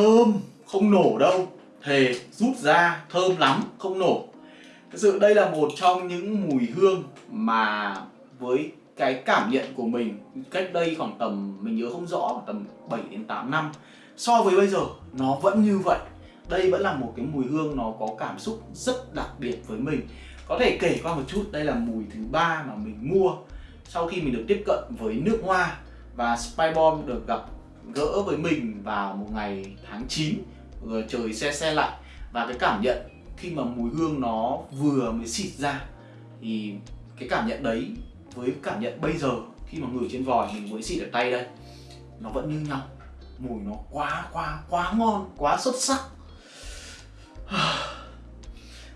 thơm không nổ đâu, thề rút ra thơm lắm, không nổ. Thực sự đây là một trong những mùi hương mà với cái cảm nhận của mình cách đây khoảng tầm, mình nhớ không rõ tầm 7 đến 8 năm, so với bây giờ, nó vẫn như vậy. Đây vẫn là một cái mùi hương nó có cảm xúc rất đặc biệt với mình. Có thể kể qua một chút, đây là mùi thứ ba mà mình mua sau khi mình được tiếp cận với nước hoa và Spy Bomb được gặp gỡ với mình vào một ngày tháng 9 trời xe xe lạnh. Và cái cảm nhận khi mà mùi hương nó vừa mới xịt ra, thì cái cảm nhận đấy với cảm nhận bây giờ, khi mà ngửi trên vòi mình mới xịt ở tay đây, nó vẫn như nhau. Mùi nó quá quá quá ngon, quá xuất sắc.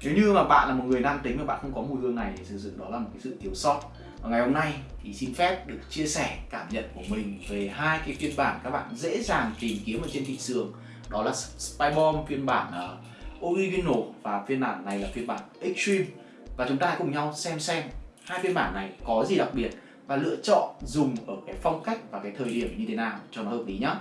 Nếu như mà bạn là một người nam tính mà bạn không có mùi hương này thì thực sự đó là một cái sự thiếu sót và ngày hôm nay thì xin phép được chia sẻ cảm nhận của mình về hai cái phiên bản các bạn dễ dàng tìm kiếm ở trên thị trường. Đó là Spy Bomb phiên bản uh, original và phiên bản này là phiên bản extreme. Và chúng ta cùng nhau xem xem hai phiên bản này có gì đặc biệt và lựa chọn dùng ở cái phong cách và cái thời điểm như thế nào cho nó hợp lý nhé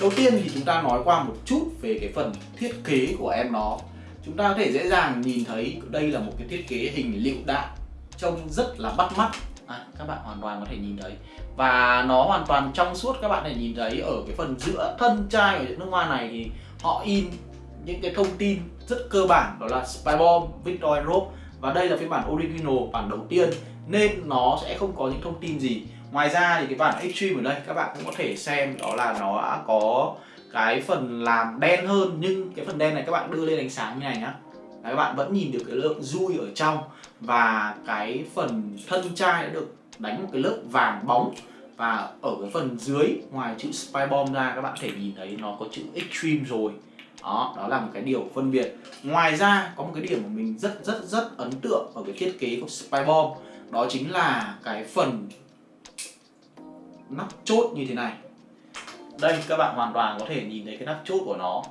Đầu tiên thì chúng ta nói qua một chút về cái phần thiết kế của em nó. Chúng ta có thể dễ dàng nhìn thấy đây là một cái thiết kế hình lựu đạn Trông rất là bắt mắt. À, Các bạn hoàn toàn có thể nhìn thấy. Và nó hoàn toàn trong suốt các bạn có thể nhìn thấy ở cái phần giữa thân chai của những nước hoa này thì họ in những cái thông tin rất cơ bản đó là Spy Bomb, Victor Rope và đây là phiên bản original bản đầu tiên. Nên nó sẽ không có những thông tin gì ngoài ra thì cái bản extreme ở đây các bạn cũng có thể xem đó là nó đã có cái phần làm đen hơn. Nhưng cái phần đen này các bạn đưa lên ánh sáng như này nhá. Các bạn vẫn nhìn được cái lượng dui ở trong. Và cái phần thân chai đã được đánh một cái lớp vàng bóng. Và ở cái phần dưới ngoài chữ Spy Bomb ra các bạn có thể nhìn thấy nó có chữ Extreme rồi. Đó, đó là một cái điều phân biệt. Ngoài ra có một cái điểm mà mình rất rất rất ấn tượng ở cái thiết kế của Spy Bomb đó chính là cái phần nắp chốt như thế này. Đây các bạn hoàn toàn có thể nhìn thấy cái nắp chốt của nó.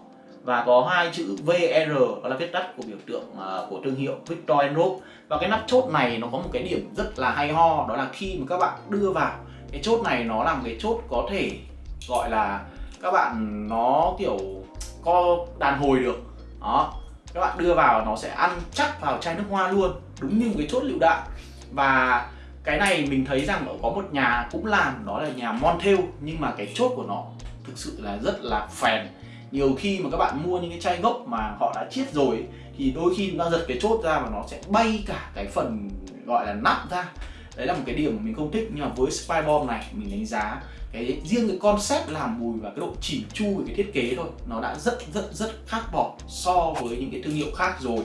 Và có hai chữ VR đó là viết tắt của biểu tượng uh, của thương hiệu Victor Rope và cái nắp chốt này nó có một cái điểm rất là hay ho đó là khi mà các bạn đưa vào cái chốt này nó là một cái chốt có thể gọi là các bạn nó kiểu co đàn hồi được. Đó các bạn đưa vào nó sẽ ăn chắc vào chai nước hoa luôn đúng như một cái chốt lựu đạn. Và cái này mình thấy rằng có một nhà cũng làm, đó là nhà Montel nhưng mà cái chốt của nó thực sự là rất là phèn. Nhiều khi mà các bạn mua những cái chai gốc mà họ đã chiết rồi thì đôi khi nó giật cái chốt ra và nó sẽ bay cả cái phần gọi là nắp ra. Đấy là một cái điểm mình không thích, nhưng mà với Spy Bomb này, mình đánh giá cái riêng cái concept làm mùi và cái độ chỉn chu về cái thiết kế thôi, nó đã rất rất rất khác bỏ so với những cái thương hiệu khác rồi.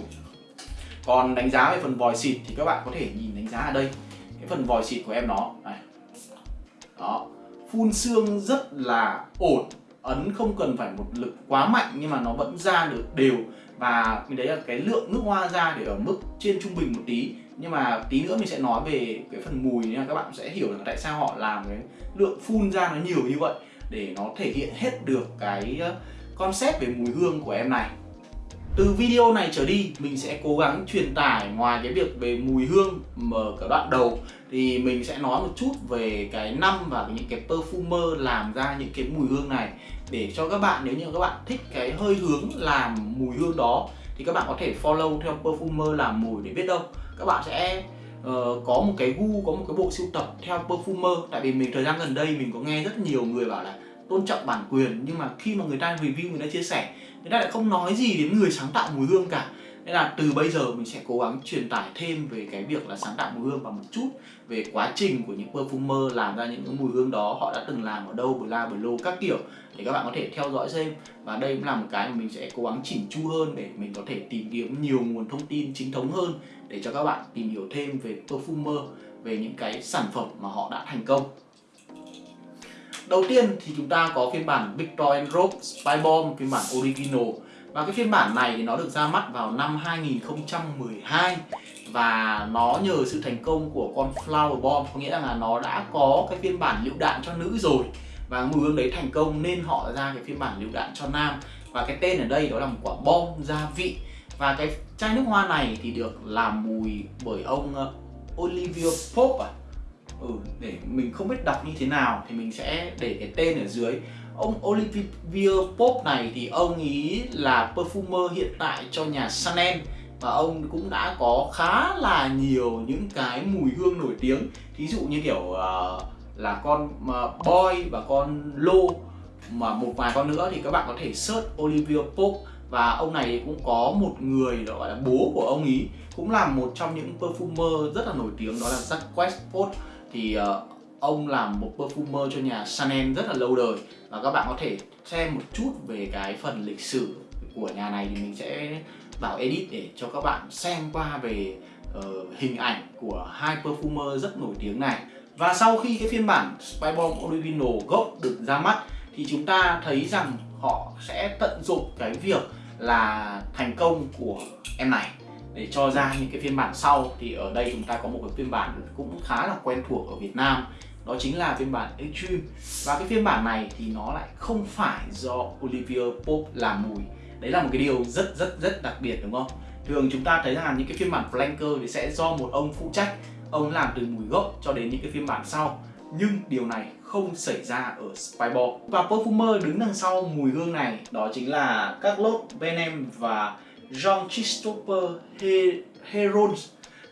Còn đánh giá về phần vòi xịt thì các bạn có thể nhìn đánh giá ở đây cái phần vòi xịt của em nó. Này. Đó. Phun xương rất là ổn. Ấn không cần phải một lực quá mạnh nhưng mà nó vẫn ra được đều. Và mình thấy là cái lượng nước hoa ra để ở mức trên trung bình một tí. Nhưng mà tí nữa mình sẽ nói về cái phần mùi nha. Các bạn sẽ hiểu là tại sao họ làm cái lượng phun ra nó nhiều như vậy để nó thể hiện hết được cái ờ, concept về mùi hương của em này từ video này trở đi mình sẽ cố gắng truyền tải ngoài cái việc về mùi hương mở cả đoạn đầu. Thì mình sẽ nói một chút về cái năm và những cái perfumer làm ra những cái mùi hương này. Để cho các bạn nếu như các bạn thích cái hơi hướng làm mùi hương đó thì các bạn có thể follow theo perfumer làm mùi để biết đâu. Các bạn sẽ uh, có một cái gu có một cái bộ sưu tập theo perfumer. Tại vì mình thời gian gần đây mình có nghe rất nhiều người bảo là tôn trọng bản quyền, nhưng mà khi mà người ta review, người ta chia sẻ, người ta lại không nói gì đến người sáng tạo mùi hương cả. Nên là từ bây giờ mình sẽ cố gắng truyền tải thêm về cái việc là sáng tạo mùi hương và một chút, về quá trình của những perfumer làm ra những cái mùi hương đó, họ đã từng làm ở đâu, bla bla các kiểu, để các bạn có thể theo dõi xem. Và đây cũng là một cái mà mình sẽ cố gắng chỉnh chu hơn để mình có thể tìm kiếm nhiều nguồn thông tin chính thống hơn, để cho các bạn tìm hiểu thêm về perfumer, về những cái sản phẩm mà họ đã thành công. Đầu tiên thì chúng ta có phiên bản Victor Rope Spy Bomb, phiên bản original. Và cái phiên bản này thì nó được ra mắt vào năm 2012 và nó nhờ sự thành công của con Flower Bomb, có nghĩa là nó đã có cái phiên bản lựu đạn cho nữ rồi. Và mùi hương đấy thành công nên họ ra cái phiên bản lựu đạn cho nam. Và cái tên ở đây đó là một quả bom gia vị. Và cái chai nước hoa này thì được làm mùi bởi ông ờ, Olivia Olivier Pope à ừ, để mình không biết đọc như thế nào thì mình sẽ để cái tên ở dưới. Ông Olivier Pope này thì ông ý là perfumer hiện tại cho nhà Chanel và ông cũng đã có khá là nhiều những cái mùi hương nổi tiếng. Thí dụ như kiểu uh, là con uh, boy và con lô mà một vài con nữa thì các bạn có thể search Olivier Pope. Và ông này cũng có một người gọi là bố của ông ý cũng là một trong những perfumer rất là nổi tiếng đó là Jacques Post thì uh, ông làm một perfumer cho nhà Chanel rất là lâu đời. Và các bạn có thể xem một chút về cái phần lịch sử của nhà này thì mình sẽ vào edit để cho các bạn xem qua về uh, hình ảnh của hai perfumer rất nổi tiếng này. Và sau khi cái phiên bản Spy Bomb Original gốc được ra mắt thì chúng ta thấy rằng họ sẽ tận dụng cái việc là thành công của em này để cho ra những cái phiên bản sau, thì ở đây chúng ta có một cái phiên bản cũng khá là quen thuộc ở Việt Nam. Đó chính là phiên bản Extreme. Và cái phiên bản này thì nó lại không phải do Olivier Pope làm mùi. Đấy là một cái điều rất rất rất đặc biệt, đúng không? Thường chúng ta thấy rằng những cái phiên bản flanker thì sẽ do một ông phụ trách. Ông làm từ mùi gốc cho đến những cái phiên bản sau. Nhưng điều này không xảy ra ở Spyball và perfumer đứng đằng sau mùi hương này, đó chính là các lốt Benem và John Christopher Heron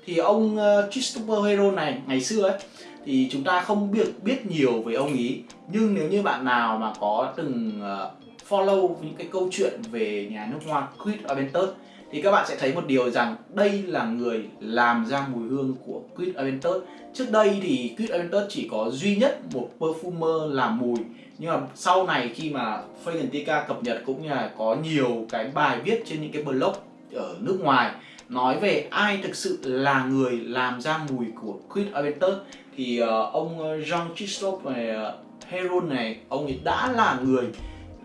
thì ông ờ, Christopher Heron này, ngày xưa ấy, thì chúng ta không biết biết nhiều về ông ý. Nhưng nếu như bạn nào mà có từng ờ, follow những cái câu chuyện về nhà nước hoa Creed Aventus thì các bạn sẽ thấy một điều rằng đây là người làm ra mùi hương của Creed Aventus. Trước đây thì Creed Aventus chỉ có duy nhất một perfumer làm mùi. Nhưng mà sau này khi mà Fragrantica cập nhật cũng như là có nhiều cái bài viết trên những cái blog ở nước ngoài nói về ai thực sự là người làm ra mùi của Creed Aventus thì uh, ông Jean Christophe này, ờ, Heron này ông ấy đã là người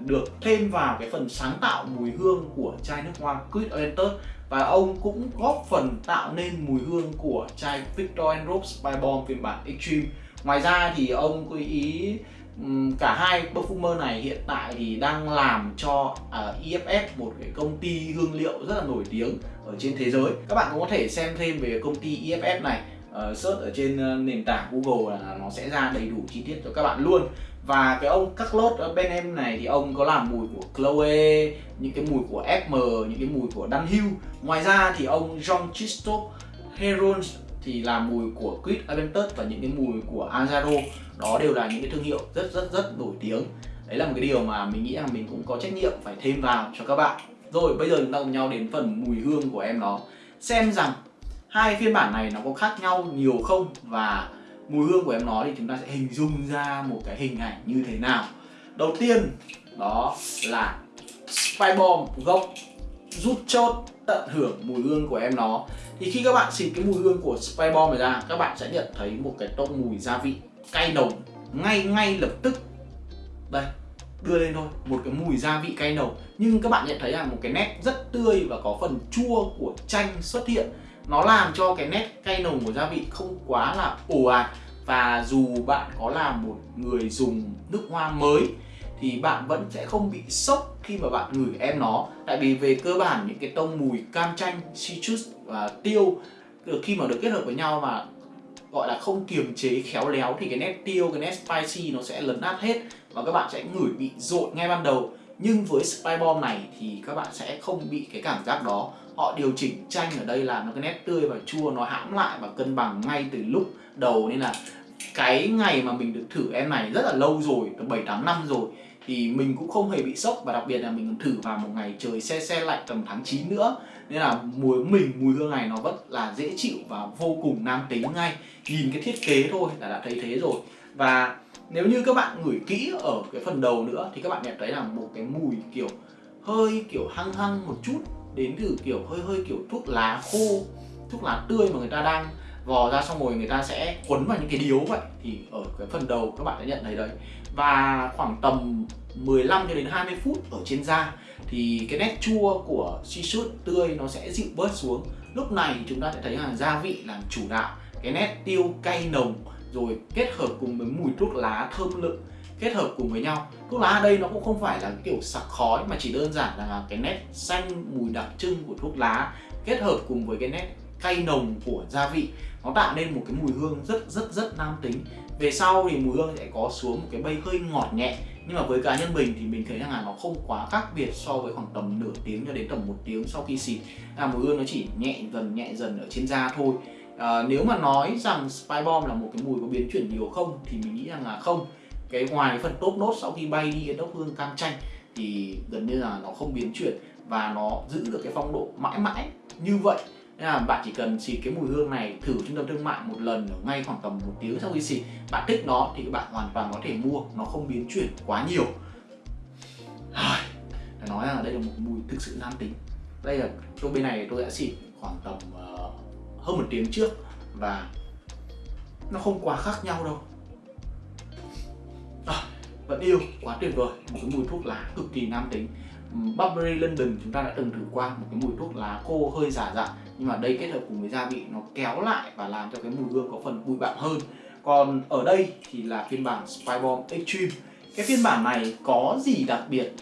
được thêm vào cái phần sáng tạo mùi hương của chai nước hoa Creed Aventus và ông cũng góp phần tạo nên mùi hương của chai Victor Rose Spy Bomb phiên bản Extreme. Ngoài ra thì ông có ý cả hai perfumer này hiện tại thì đang làm cho à, uh, EFF một cái công ty hương liệu rất là nổi tiếng ở trên thế giới. Các bạn cũng có thể xem thêm về công ty EFF này uh, search ở trên uh, nền tảng Google là nó sẽ ra đầy đủ chi tiết cho các bạn luôn và cái ông các lốt ờ, bên em này thì ông có làm mùi của Chloe, những cái mùi của FM, những cái mùi của Dunhill. Ngoài ra thì ông John Christophe Heron thì làm mùi của Quid Aventus và những cái mùi của Azaro Đó đều là những cái thương hiệu rất rất rất nổi tiếng. Đấy là một cái điều mà mình nghĩ là mình cũng có trách nhiệm phải thêm vào cho các bạn. Rồi bây giờ chúng ta cùng nhau đến phần mùi hương của em nó. Xem rằng hai phiên bản này nó có khác nhau nhiều không? Và mùi hương của em nó thì chúng ta sẽ hình dung ra một cái hình ảnh như thế nào. Đầu tiên, đó là spy bomb gốc rút chốt tận hưởng mùi hương của em nó. Thì khi các bạn xịt cái mùi hương của spy bomb này ra, các bạn sẽ nhận thấy một cái tông mùi gia vị cay nồng ngay ngay lập tức. Đây, đưa lên thôi, một cái mùi gia vị cay nồng. Nhưng các bạn nhận thấy là một cái nét rất tươi và có phần chua của chanh xuất hiện nó làm cho cái nét cay nồng của gia vị không quá là ồ ạt. Và dù bạn có là một người dùng nước hoa mới, thì bạn vẫn sẽ không bị sốc khi mà bạn ngửi em nó. Tại vì về cơ bản, những cái tông mùi cam chanh, citrus và tiêu khi mà được kết hợp với nhau mà gọi là không kiềm chế, khéo léo, thì cái nét tiêu, cái nét spicy nó sẽ lấn át hết và các bạn sẽ ngửi bị dội ngay ban đầu. Nhưng với Spy Bomb này thì các bạn sẽ không bị cái cảm giác đó họ điều chỉnh chanh ở đây là nó, cái nét tươi và chua nó hãm lại và cân bằng ngay từ lúc đầu. Nên là cái ngày mà mình được thử em này rất là lâu rồi từ 7 8 năm rồi, thì mình cũng không hề bị sốc. Và đặc biệt là mình thử vào một ngày trời xe xe lạnh tầm tháng 9 nữa. Nên là mùi mình, mùi hương này nó vẫn là dễ chịu và vô cùng nam tính ngay. Nhìn cái thiết kế thôi là đã thấy thế rồi. Và nếu như các bạn ngửi kỹ ở cái phần đầu nữa thì các bạn nhận thấy là một cái mùi kiểu hơi kiểu hăng hăng một chút đến từ kiểu hơi hơi kiểu thuốc lá khô, thuốc lá tươi mà người ta đang vò ra xong rồi người ta sẽ quấn vào những cái điếu vậy. Thì ở cái phần đầu các bạn sẽ nhận thấy đấy. Và khoảng tầm 15 cho đến 20 phút ở trên da, thì cái nét chua của shiso tươi nó sẽ dịu bớt xuống. Lúc này chúng ta sẽ thấy là gia vị làm chủ đạo cái nét tiêu cay nồng, rồi kết hợp cùng với mùi thuốc lá thơm lựng kết hợp cùng với nhau. Thuốc lá ở đây nó cũng không phải là kiểu sặc khói mà chỉ đơn giản là cái nét xanh mùi đặc trưng của thuốc lá kết hợp cùng với cái nét cay nồng của gia vị. Nó tạo nên một cái mùi hương rất rất rất nam tính. Về sau thì mùi hương sẽ có xuống một cái bay hơi ngọt nhẹ. Nhưng mà với cá nhân mình thì mình thấy rằng là nó không quá khác biệt so với khoảng tầm nửa tiếng cho đến tầm một tiếng sau khi xịt. Là mùi hương nó chỉ nhẹ dần nhẹ dần ở trên da thôi. À, nếu mà nói rằng spy bomb là một cái mùi có biến chuyển nhiều không thì mình nghĩ rằng là không cái ngoài cái phần top nốt sau khi bay đi cái đốc hương cam chanh thì gần như là nó không biến chuyển và nó giữ được cái phong độ mãi mãi như vậy. Nên là bạn chỉ cần xịt cái mùi hương này thử trung tâm thương mại một lần ở ngay khoảng tầm một tiếng sau khi xịt. Bạn thích nó thì bạn hoàn toàn có thể mua nó không biến chuyển quá nhiều. Phải nói là đây là một mùi thực sự nam tính. Đây là tôi bên này tôi đã xịt khoảng tầm uh, hơn một tiếng trước và nó không quá khác nhau đâu vẫn yêu quá tuyệt vời một cái mùi thuốc lá cực kỳ nam tính. Burberry London chúng ta đã từng thử qua một cái mùi thuốc lá khô hơi giả dặn nhưng mà đây kết hợp cùng với gia vị nó kéo lại và làm cho cái mùi hương có phần bụi bặm hơn. Còn ở đây thì là phiên bản Spy Bomb Extreme. Cái phiên bản này có gì đặc biệt?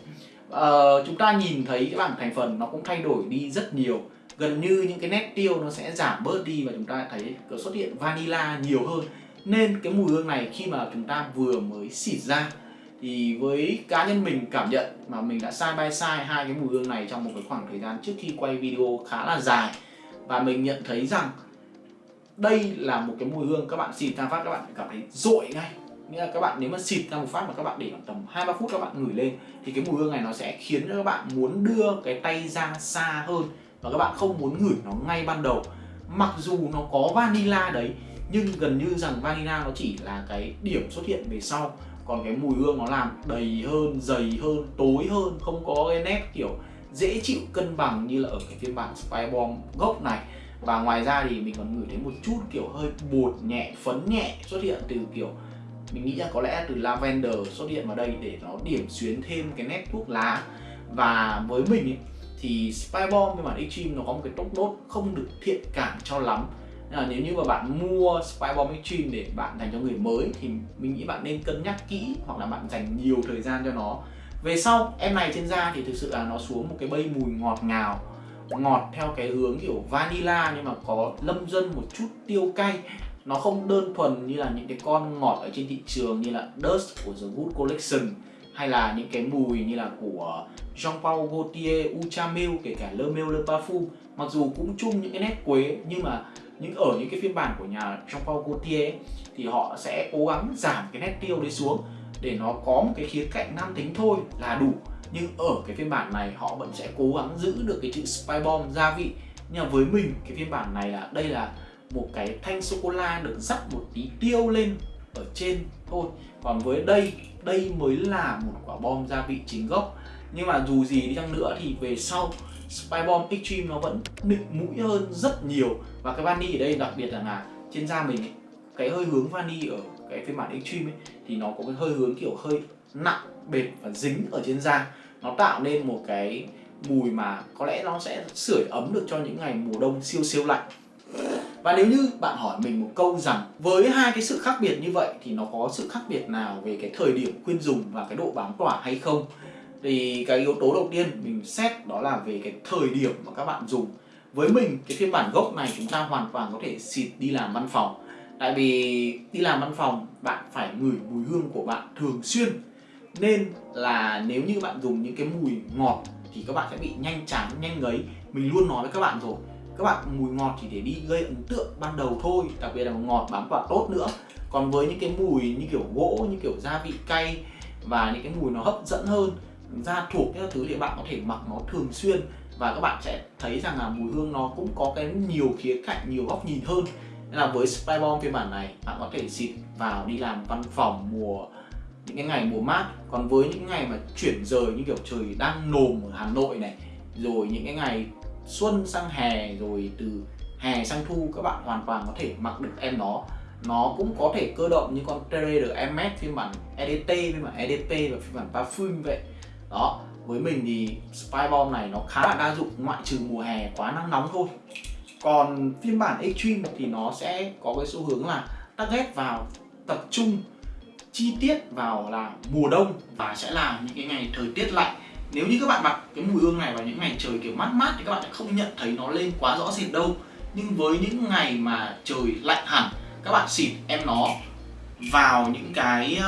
Ờ, chúng ta nhìn thấy cái bảng thành phần nó cũng thay đổi đi rất nhiều. Gần như những cái nét tiêu nó sẽ giảm bớt đi và chúng ta thấy có xuất hiện vanilla nhiều hơn. Nên cái mùi hương này khi mà chúng ta vừa mới xịt ra thì với cá nhân mình cảm nhận mà mình đã side by side hai cái mùi hương này trong một cái khoảng thời gian trước khi quay video khá là dài, và mình nhận thấy rằng đây là một cái mùi hương các bạn xịt ra phát, các bạn cảm thấy dội ngay. Nghĩa là các bạn nếu mà xịt ra một phát mà các bạn để khoảng tầm hai, ba phút các bạn ngửi lên, thì cái mùi hương này nó sẽ khiến cho các bạn muốn đưa cái tay ra xa hơn và các bạn không muốn ngửi nó ngay ban đầu. Mặc dù nó có vanilla đấy, nhưng gần như rằng vanilla nó chỉ là cái điểm xuất hiện về sau còn cái mùi hương nó làm đầy hơn dày hơn tối hơn không có cái nét kiểu dễ chịu cân bằng như là ở cái phiên bản Spy Bomb gốc này. Và ngoài ra thì mình còn ngửi thấy một chút kiểu hơi bột nhẹ phấn nhẹ xuất hiện từ kiểu mình nghĩ là có lẽ từ lavender xuất hiện vào đây để nó điểm xuyến thêm cái nét thuốc lá. Và với mình ấy, thì Spy Bomb phiên bản Extreme nó có một cái tốc nốt không được thiện cảm cho lắm là nếu như mà bạn mua Spybomb Extreme để bạn dành cho người mới thì mình nghĩ bạn nên cân nhắc kỹ hoặc là bạn dành nhiều thời gian cho nó. Về sau em này trên da thì thực sự là nó xuống một cái bay mùi ngọt ngào ngọt theo cái hướng kiểu vanilla nhưng mà có lâm dân một chút tiêu cay. Nó không đơn thuần như là những cái con ngọt ở trên thị trường như là Dust của The Good Collection hay là những cái mùi như là của Jean-Paul Gaultier, Uchamil kể cả Le Mel Le Parfum. Mặc dù cũng chung những cái nét quế nhưng mà những ở những cái phiên bản của nhà trong Paul Gaultier ấy, thì họ sẽ cố gắng giảm cái nét tiêu đấy xuống để nó có một cái khía cạnh nam tính thôi là đủ. Nhưng ở cái phiên bản này họ vẫn sẽ cố gắng giữ được cái chữ Spy Bomb gia vị. Nhưng mà với mình cái phiên bản này là đây là một cái thanh sô cô la được dắt một tí tiêu lên ở trên thôi. Còn với đây đây mới là một quả bom gia vị chính gốc. Nhưng mà dù gì đi chăng nữa thì về sau Spy Bomb Extreme nó vẫn nịnh mũi hơn rất nhiều. Và cái vani ở đây đặc biệt là, là trên da mình ấy, cái hơi hướng vani ở cái phiên bản Extreme ấy, thì nó có cái hơi hướng kiểu hơi nặng bệt và dính ở trên da. Nó tạo nên một cái mùi mà có lẽ nó sẽ sưởi ấm được cho những ngày mùa đông siêu siêu lạnh. Và nếu như bạn hỏi mình một câu rằng với hai cái sự khác biệt như vậy thì nó có sự khác biệt nào về cái thời điểm khuyên dùng và cái độ bám tỏa hay không? Thì cái yếu tố đầu tiên mình xét đó là về cái thời điểm mà các bạn dùng. Với mình, cái phiên bản gốc này chúng ta hoàn toàn có thể xịt đi làm văn phòng. Tại vì đi làm văn phòng, bạn phải ngửi mùi hương của bạn thường xuyên. Nên là nếu như bạn dùng những cái mùi ngọt thì các bạn sẽ bị nhanh chán, nhanh ngấy. Mình luôn nói với các bạn rồi, các bạn mùi ngọt chỉ để đi gây ấn tượng ban đầu thôi, đặc biệt là ngọt bám vào tốt nữa. Còn với những cái mùi như kiểu gỗ, như kiểu gia vị cay và những cái mùi nó hấp dẫn hơn da thuộc các thứ thì bạn có thể mặc nó thường xuyên. Và các bạn sẽ thấy rằng là mùi hương nó cũng có cái nhiều khía cạnh, nhiều góc nhìn hơn. Nên là với Spy Bomb phiên bản này, bạn có thể xịt vào đi làm văn phòng mùa, những cái ngày mùa mát. Còn với những ngày mà chuyển rời như kiểu trời đang nồm ở Hà Nội này, rồi những cái ngày xuân sang hè, rồi từ hè sang thu, các bạn hoàn toàn có thể mặc được em nó. Nó cũng có thể cơ động như con Trader MS phiên bản EDT phiên bản EDP và phiên bản Parfum vậy đó với mình thì Spy Bomb này nó khá là đa dụng ngoại trừ mùa hè quá nắng nóng thôi. Còn phiên bản Extreme thì nó sẽ có cái xu hướng là target vào tập trung chi tiết vào là mùa đông và sẽ là những cái ngày thời tiết lạnh. Nếu như các bạn mặc cái mùi hương này vào những ngày trời kiểu mát mát thì các bạn sẽ không nhận thấy nó lên quá rõ rệt đâu. Nhưng với những ngày mà trời lạnh hẳn các bạn xịt em nó vào những cái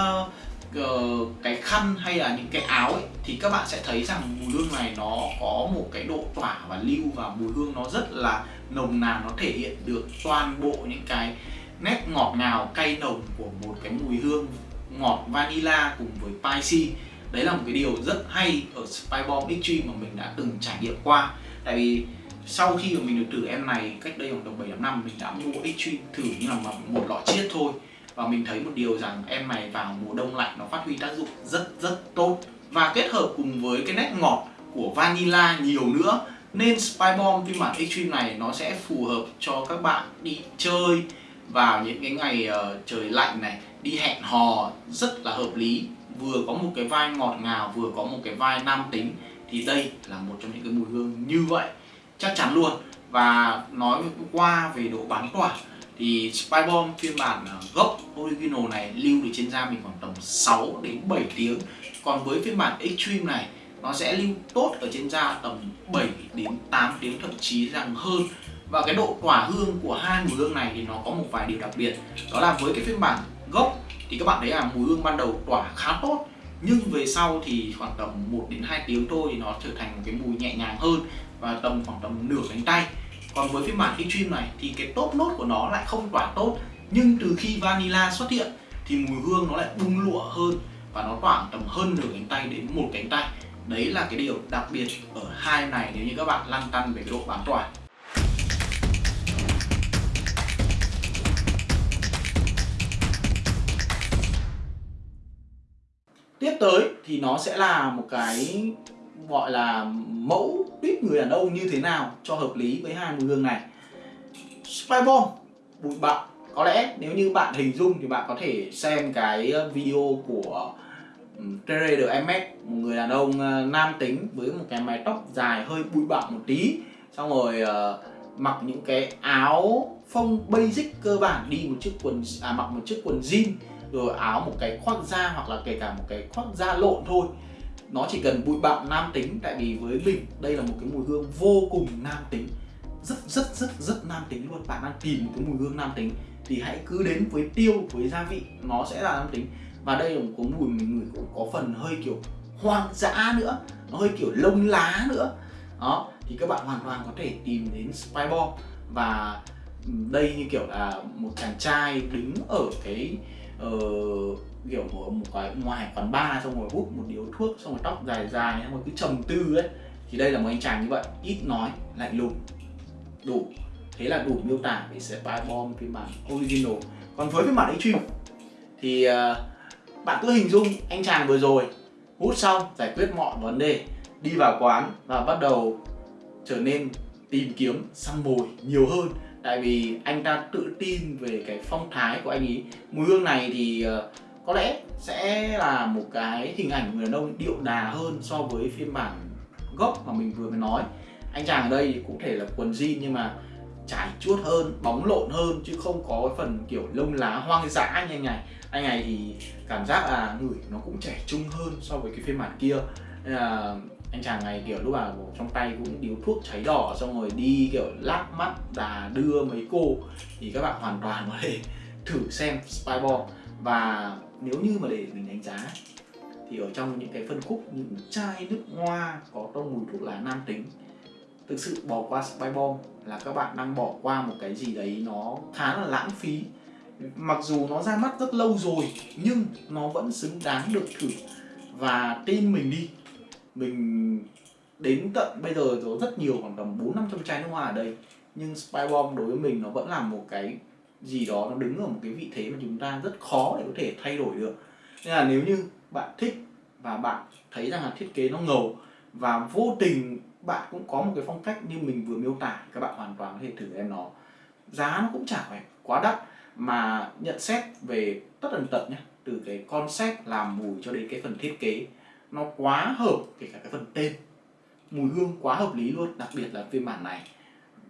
uh, cái khăn hay là những cái áo ấy, thì các bạn sẽ thấy rằng mùi hương này nó có một cái độ tỏa và lưu và mùi hương nó rất là nồng nàn, nó thể hiện được toàn bộ những cái nét ngọt ngào, cay nồng của một cái mùi hương ngọt vanilla cùng với spicy. Đấy là một cái điều rất hay ở Spy Bomb Extreme mà mình đã từng trải nghiệm qua. Tại vì sau khi mà mình được thử em này cách đây khoảng tầm 7 năm, mình đã mua Extreme thử như là một lọ chiết thôi. Và mình thấy một điều rằng em này vào mùa đông lạnh nó phát huy tác dụng rất rất tốt và kết hợp cùng với cái nét ngọt của vanilla nhiều nữa. Nên Spy Bomb phiên bản Extreme này nó sẽ phù hợp cho các bạn đi chơi vào những cái ngày uh, trời lạnh này đi hẹn hò rất là hợp lý. Vừa có một cái vai ngọt ngào vừa có một cái vai nam tính thì đây là một trong những cái mùi hương như vậy. Chắc chắn luôn. Và nói qua về độ bán tỏa thì Spy Bomb phiên bản ờ, gốc original này lưu được trên da mình khoảng tầm 6 đến 7 tiếng. Còn với phiên bản Extreme này, nó sẽ lưu tốt ở trên da tầm 7 đến 8 tiếng, thậm chí rằng hơn. Và cái độ tỏa hương của hai mùi hương này thì nó có một vài điều đặc biệt. Đó là với cái phiên bản gốc thì các bạn thấy là mùi hương ban đầu tỏa khá tốt, nhưng về sau thì khoảng tầm 1 đến 2 tiếng thôi thì nó trở thành một cái mùi nhẹ nhàng hơn và tầm khoảng tầm nửa cánh tay còn với phiên bản Extreme này thì cái top nốt của nó lại không tỏa tốt. Nhưng từ khi vanilla xuất hiện thì mùi hương nó lại bung lụa hơn và nó tỏa tầm hơn nửa cánh tay đến một cánh tay. Đấy là cái điều đặc biệt ở hai này nếu như các bạn lăn tăn về độ bán tỏa. Tiếp tới thì nó sẽ là một cái gọi là mẫu tuyết người đàn ông như thế nào cho hợp lý với hai mùi hương này. Spy Bomb bụi bặm. Có lẽ nếu như bạn hình dung thì bạn có thể xem cái ờ, video của Tere de MS một người đàn ông ờ, nam tính với một cái mái tóc dài hơi bụi bặm một tí. Xong rồi uh, mặc những cái áo phông basic cơ bản đi một chiếc quần à mặc một chiếc quần jean rồi áo một cái khoác da hoặc là kể cả một cái khoác da lộn thôi nó chỉ cần bụi bặm nam tính tại vì với mình đây là một cái mùi hương vô cùng nam tính. Rất rất rất rất nam tính luôn. Bạn đang tìm một cái mùi hương nam tính thì hãy cứ đến với tiêu với gia vị nó sẽ là nam tính. Và đây là một cái mùi mình ngửi cũng có phần hơi kiểu hoang dã nữa nó hơi kiểu lông lá nữa. Đó thì các bạn hoàn toàn có thể tìm đến Spy và đây như kiểu là một chàng trai đứng ở cái uh, kiểu của một cái ngoài quán bar xong rồi hút một điếu thuốc xong rồi tóc dài dài xong rồi cứ trầm tư ấy thì đây là một anh chàng như vậy ít nói lạnh lùng đủ. Thế là đủ miêu tả về Spy Bomb phiên bản original. Còn với phiên bản Extreme thì uh, bạn cứ hình dung anh chàng vừa rồi hút xong giải quyết mọi vấn đề đi vào quán và bắt đầu trở nên tìm kiếm săn mồi nhiều hơn. Tại vì anh ta tự tin về cái phong thái của anh ấy. Mùi hương này thì uh, có lẽ sẽ là một cái hình ảnh người đàn ông điệu đà hơn so với phiên bản gốc mà mình vừa mới nói. Anh chàng ở đây thì cũng thể là quần jean nhưng mà trải chuốt hơn, bóng lộn hơn chứ không có cái phần kiểu lông lá hoang dã như anh này. Anh này thì cảm giác là người nó cũng trẻ trung hơn so với cái phiên bản kia. Nên là anh chàng này kiểu lúc nào trong tay cũng điếu thuốc cháy đỏ, xong rồi đi kiểu lắc mắt đà đưa mấy cô thì các bạn hoàn toàn có thể thử xem Spyball và nếu như mà để mình đánh giá, thì ở trong những cái phân khúc, những chai nước hoa có tông mùi thuốc lá nam tính, thực sự bỏ qua Spy Bomb là các bạn đang bỏ qua một cái gì đấy nó khá là lãng phí. Mặc dù nó ra mắt rất lâu rồi, nhưng nó vẫn xứng đáng được thử. Và tin mình đi, mình đến tận bây giờ có rất nhiều khoảng tầm bốn năm trăm chai nước hoa ở đây, nhưng Spy Bomb đối với mình nó vẫn là một cái gì đó nó đứng ở một cái vị thế mà chúng ta rất khó để có thể thay đổi được. Nên là nếu như bạn thích và bạn thấy rằng là thiết kế nó ngầu và vô tình bạn cũng có một cái phong cách như mình vừa miêu tả, các bạn hoàn toàn có thể thử em nó. Giá nó cũng chả phải quá đắt, mà nhận xét về tất tần tật nhé từ cái concept làm mùi cho đến cái phần thiết kế, nó quá hợp kể cả cái phần tên. Mùi hương quá hợp lý luôn, đặc biệt là phiên bản này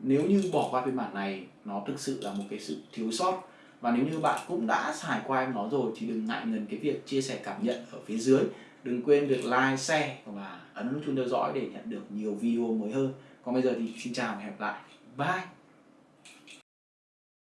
nếu như bỏ qua phiên bản này, nó thực sự là một cái sự thiếu sót. Và nếu như bạn cũng đã xài qua em nó rồi, thì đừng ngại ngần cái việc chia sẻ cảm nhận ở phía dưới. Đừng quên việc like, share và ấn chuông theo dõi để nhận được nhiều video mới hơn. Còn bây giờ thì xin chào và hẹn gặp lại. Bye!